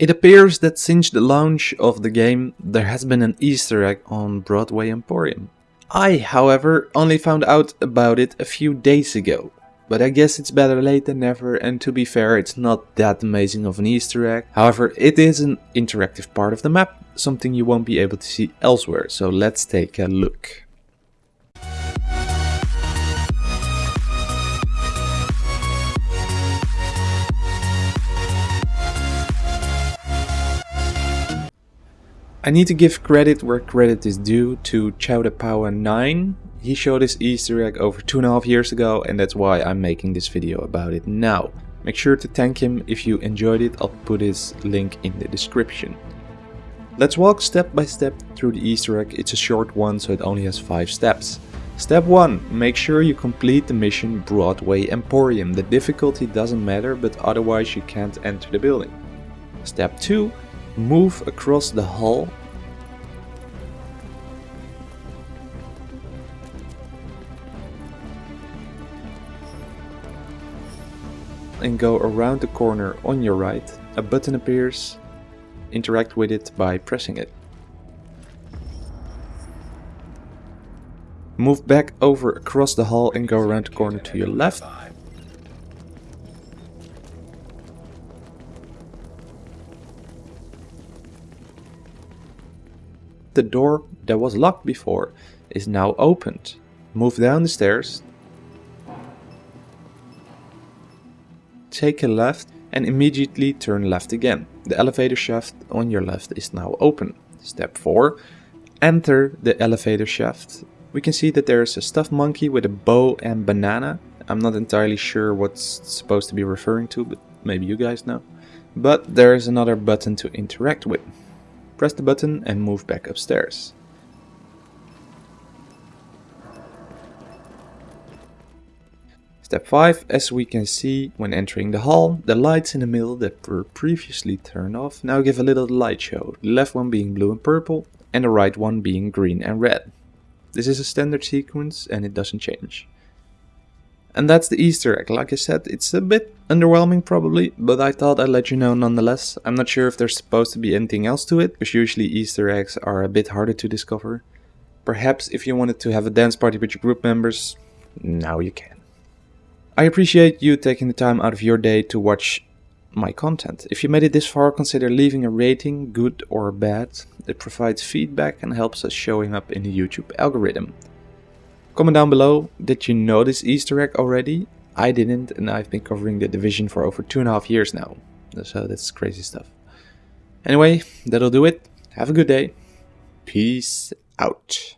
It appears that since the launch of the game, there has been an easter egg on Broadway Emporium. I, however, only found out about it a few days ago. But I guess it's better late than never and to be fair it's not that amazing of an easter egg. However, it is an interactive part of the map, something you won't be able to see elsewhere, so let's take a look. I need to give credit where credit is due to Chowdapowa9. He showed this easter egg over two and a half years ago and that's why I'm making this video about it now. Make sure to thank him if you enjoyed it, I'll put his link in the description. Let's walk step by step through the easter egg, it's a short one so it only has 5 steps. Step 1. Make sure you complete the mission Broadway Emporium. The difficulty doesn't matter but otherwise you can't enter the building. Step 2 move across the hall and go around the corner on your right. A button appears. Interact with it by pressing it. Move back over across the hall and go around the corner to your left. The door that was locked before is now opened. Move down the stairs. Take a left and immediately turn left again. The elevator shaft on your left is now open. Step 4. Enter the elevator shaft. We can see that there is a stuffed monkey with a bow and banana. I'm not entirely sure what's supposed to be referring to, but maybe you guys know. But there is another button to interact with. Press the button and move back upstairs. Step 5, as we can see when entering the hall, the lights in the middle that were previously turned off now give a little light show, the left one being blue and purple and the right one being green and red. This is a standard sequence and it doesn't change. And that's the Easter egg. Like I said, it's a bit underwhelming probably, but I thought I'd let you know nonetheless. I'm not sure if there's supposed to be anything else to it, because usually Easter eggs are a bit harder to discover. Perhaps if you wanted to have a dance party with your group members, now you can. I appreciate you taking the time out of your day to watch my content. If you made it this far, consider leaving a rating, good or bad. It provides feedback and helps us showing up in the YouTube algorithm. Comment down below, did you know this easter egg already? I didn't and I've been covering the division for over two and a half years now. So that's crazy stuff. Anyway, that'll do it. Have a good day. Peace out.